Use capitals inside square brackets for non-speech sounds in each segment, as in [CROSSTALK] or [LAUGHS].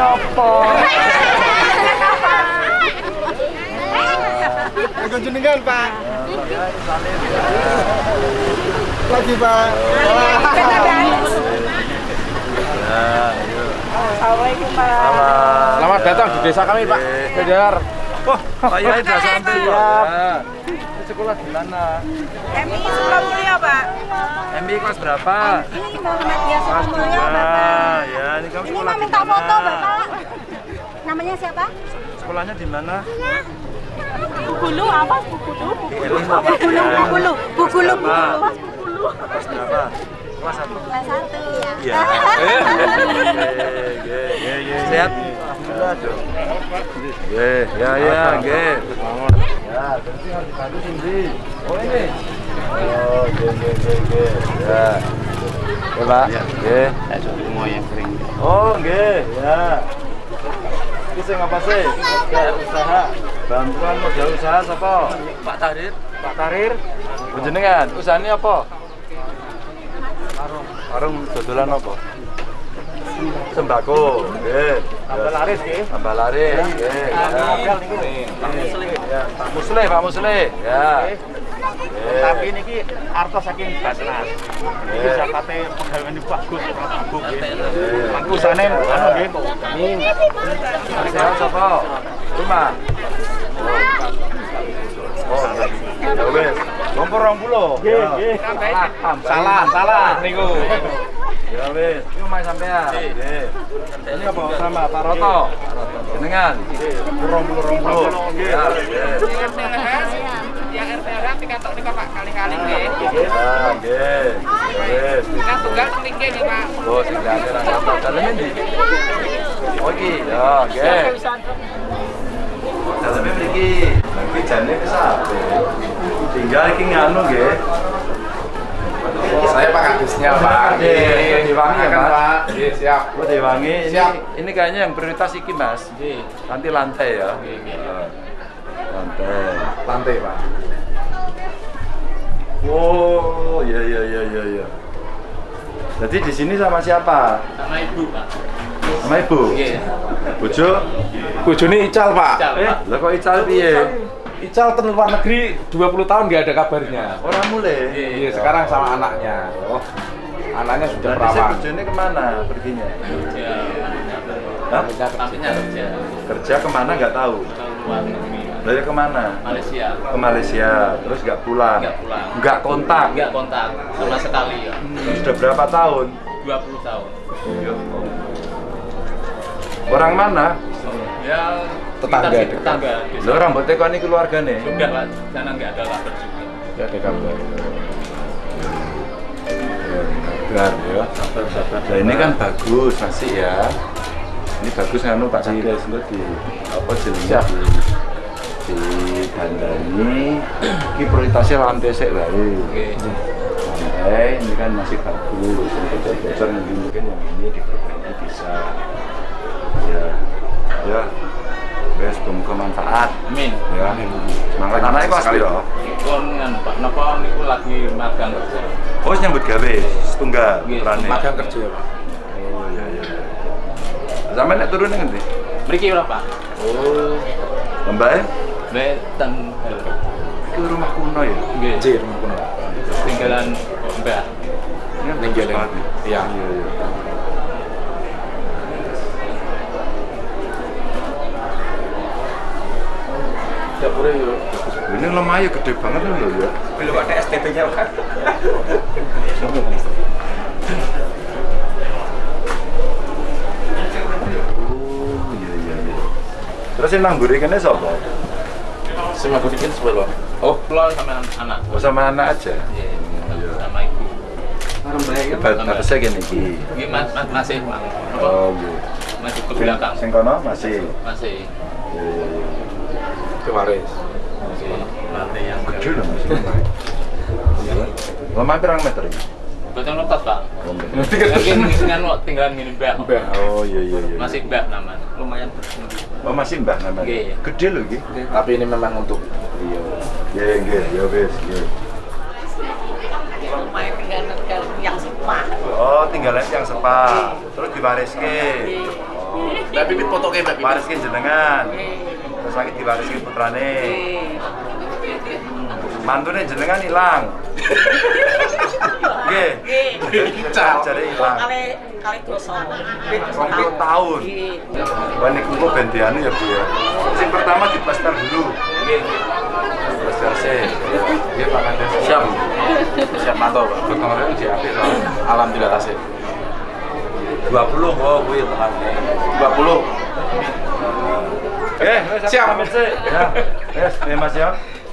Apa? Jenengan, Pak. Lagi, Pak. Assalamualaikum Pak. Selamat datang di desa kami, Pak. Kejar. Wah, Pak Yai udah sampai ya. Sekolah di mana? MI Sukamulya Pak. MI kelas berapa? Ini Muhammadiyah Sukamulya dua. Bapak. Ya, ini kamu Ini sekolah minta foto Bapak. Namanya siapa? Sekolahnya di mana? Bugulu apa? Bugulu. Bugulu. Bugulu, Bugulu, Bugulu, Berapa? Bugulu. Kelas berapa? Kelas satu. Kelas satu ya. Iya. [LAUGHS] Sehat? Alhamdulillah. Ye, ya, ya, nggih. Ya, berarti harus. Oh, ini. Oh. Ya. Ya, Pak. Yang. Oh, ya. Ya, usaha. Bantuan modal usaha sapa? Pak Tarir. Pak Tarir. Panjenengan, usahane apa? Warung. Warung dodolan apa? Sembako. Nggih. Tambah laris nggih. Tambah laris. Nggih. Ya, Pak Musle, Pak Musle. Ya. Tapi niki artos saking Basnas. Iki Nggih. zakate pegawai ini bagus, bagus nggih. Nggih. Mangku usahane anu nggih. Amin. Sehat sapa? Rumah. Oh, ya wis. Kompor 20. Nggih, nggih. Salah, salah niku. Ya wis, iki omahe sampean. Nggih. Ini apa sama Pak Roto? Jenengan. Kurang puluh rong puluh. Ya, nggih. RTH dikatok nih Pak kali-kali nggih. Ya, nggih. Ya wis. Kan tunggal selingkih nih Pak. Oh, sing rasa daleme ndi? Oh iki, ya, nggih. Daleme mriki. Jane. Tinggal iki nganu nggih. Saya Pak Kadisnya, Pak. Nggih, ya, Siap. Oh, Dewangi. Ini, Siap. ini kayaknya yang prioritas iki, Mas. Nggih. Nanti lantai ya. Nggih, nggih. Ya. Lantai. Lantai, Pak. Oh, iya iya iya iya iya. Jadi di sini sama siapa? Sama Ibu Pak. Sama ibu. Nggih. Bojo. Bojone Ical, Pak. Ical, Eh, lah kok Ical piye? Ical ke luar negeri 20 tahun nggak ada kabarnya. Orang mulai. Iya, sekarang sama anaknya. Oh. Anaknya sudah Berarti saya perawan. bojone ke mana perginya? Ya. Hah? Kerja. Kerja ke mana nggak tahu. Dari ke mana? Malaysia. Ke Malaysia, terus nggak pulang. Nggak pulang. Nggak kontak. Nggak kontak sama sekali ya. Sudah berapa tahun? 20 tahun. Ya. Orang mana? Ya Tetangga dekat. tetangga. Lo rambutnya kok ini keluarga nih? Sudah Pak, sana nggak ada kabar juga. Nggak ada kabar. Sabar ya. Sabar sabar. Nah ini kan bagus masih ya. Ini bagus nganu Pak Cires engko di apa Siap. di di dandani. Iki prioritasnya lantai sik wae. Oke. Lantai ini kan masih bagus. Bocor-bocor mungkin mungkin yang ini diperbaiki bisa. Ya. Ya. Wes semoga manfaat. Amin. Ya. Semangat anaknya kelas Sekali. piro? Kon kan Pak Napa niku lagi magang kerja. Oh, nyambut gawe setunggal Nggih, putrane. Magang kerja, Pak. Oh iya iya. Sampai nek turun nang ndi? Mriki ora Pak? Oh. Mbak, Mbak ten itu rumah kuno ya? nggih J, rumah kuno. tinggalan Mbak. Ini Ning nih. Iya. Iya, iya. Dapurnya yo. Ini lemahnya gede banget loh ya. Belum ada STP-nya, Pak. Oh iya iya iya. Terus yang nang mburi kene sapa? Sama kudikin sebelah. Oh, pulau sama an- anak. Oh sama anak aja. Iya, sama ibu. Bat batasnya gini iki. Ini mas, mas, masih Pak. Apa? Oh iya. Masih ke Sing- belakang. Sing kono masih. Masih. Iya iya iya. Kewaris. Masih lantai yang mas. Iya. Lemah pirang meter ini? Betul lepas Pak. Meter. Mungkin dengan lo tinggalan gini Mbak. Mbak. Oh iya iya iya. Masih Mbak nama. Lumayan. Oh masih mbah namanya. Iya. Gede loh iki. Tapi ini memang untuk Iya. Iya nggih, ya wis, nggih. Lumayan tinggal yang sepah. Oh, tinggalan yang sepa. Terus diwariske. Mbak Pipit foto ke Mbak Pipit. Wariske jenengan. Terus lagi diwariske putrane. Mantune jenengan hilang. Nggih. Jadi hilang. Kali kali. 20 tahun. Wah niku kok ya Bu ya. Sing pertama diplaster dulu. Nggih. Plaster sih. Dia Pak Kades. Siap. Siap mantap, Pak. Kemarin di soalnya. Alhamdulillah tasik. 20 oh kuwi tekan. 20. Eh, Siap. [LAUGHS] Ya. Yes, ya Mas ya.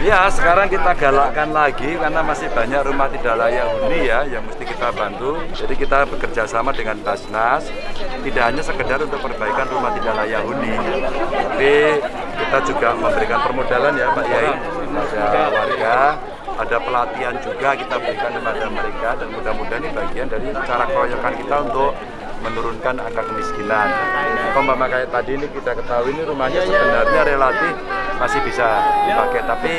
ya, sekarang kita galakkan lagi karena masih banyak rumah tidak layak huni ya yang mesti kita bantu. Jadi kita bekerja sama dengan Basnas, tidak hanya sekedar untuk perbaikan rumah tidak layak huni, tapi kita juga memberikan permodalan ya Pak Yai kepada warga. Ada pelatihan juga kita berikan kepada mereka dan mudah-mudahan ini bagian dari cara keroyokan kita untuk menurunkan angka kemiskinan. Umpama kayak tadi ini kita ketahui ini rumahnya sebenarnya relatif masih bisa dipakai, tapi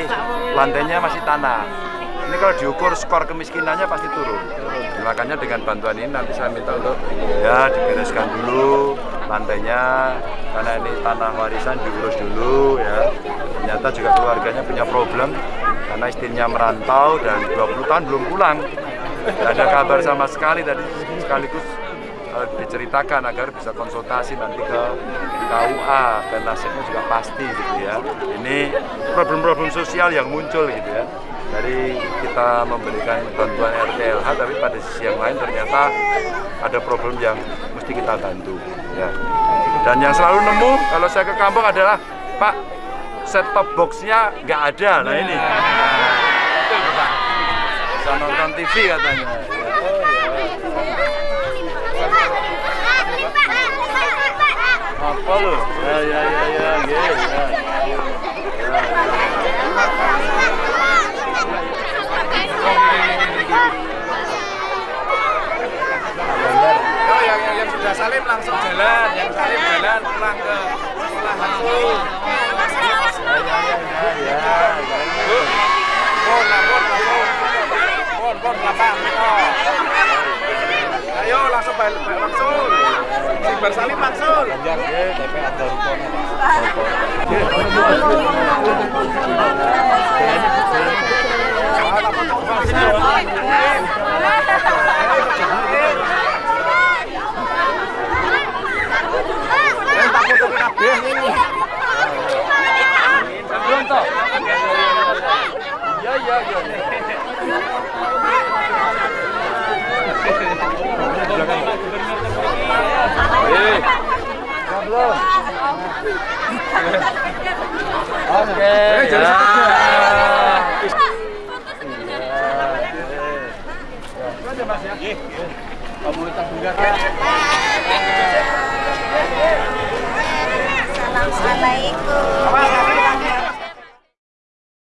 lantainya masih tanah. Ini kalau diukur skor kemiskinannya pasti turun. Makanya dengan bantuan ini nanti saya minta untuk ya dibereskan dulu lantainya karena ini tanah warisan diurus dulu ya. Ternyata juga keluarganya punya problem karena istrinya merantau dan 20 tahun belum pulang. Tidak ada kabar sama sekali tadi sekaligus eh, diceritakan agar bisa konsultasi nanti ke KUA dan nasibnya juga pasti gitu ya. Ini problem-problem sosial yang muncul gitu ya. Dari kita memberikan bantuan RTLH tapi pada sisi yang lain ternyata ada problem yang mesti kita bantu ya. Dan yang selalu nemu kalau saya ke kampung adalah Pak set top boxnya nggak ada nah ini. Bisa nonton TV katanya. Sudah salim langsung jalan, yang salim jalan pulang ke sekolah langsung. Ayo langsung balik langsung. Sing bersalim langsung. Belum belum. Oke, ya.